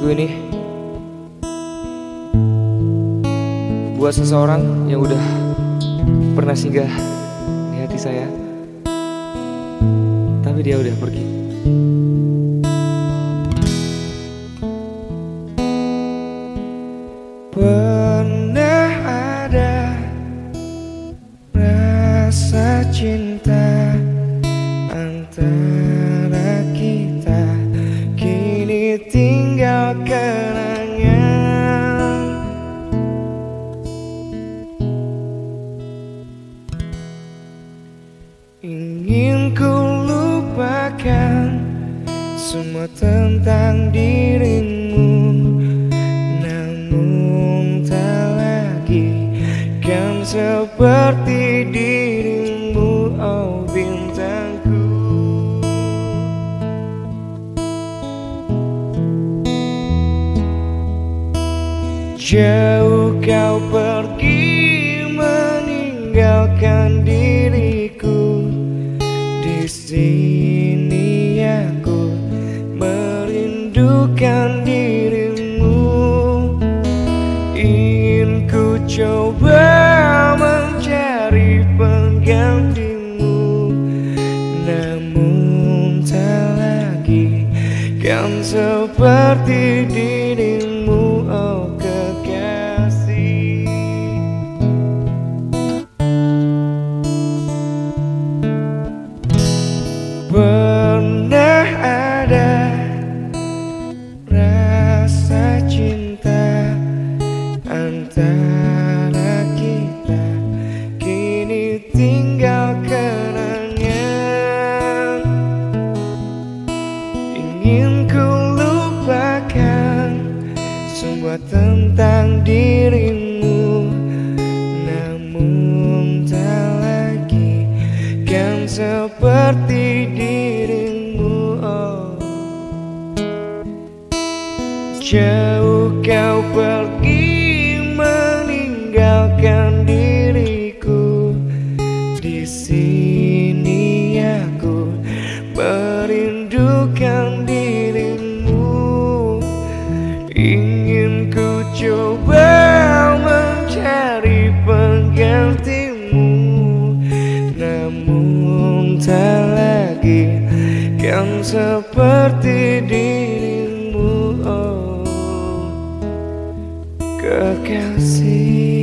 Lagu ini buat seseorang yang udah pernah singgah di hati saya, tapi dia udah pergi. Tinggal kenangan. Ingin ku lupakan semua tentang dirimu Namun tak lagi kan seperti dirimu Jauh kau pergi meninggalkan diriku. Di sini aku merindukan dirimu. Ingin ku coba mencari penggantimu. Namun tak lagi kan seperti dirimu. Oh Pernah ada rasa cinta antara kita. Kini tinggal kenangan. Ingin ku lupakan semua tentang dirimu seperti dirimu oh. Jauh kau pergi meninggalkan diriku di sini aku merindukan dirimu Ingin ku coba mencari penggantimu Namun tak kan seperti dirimu oh kekasih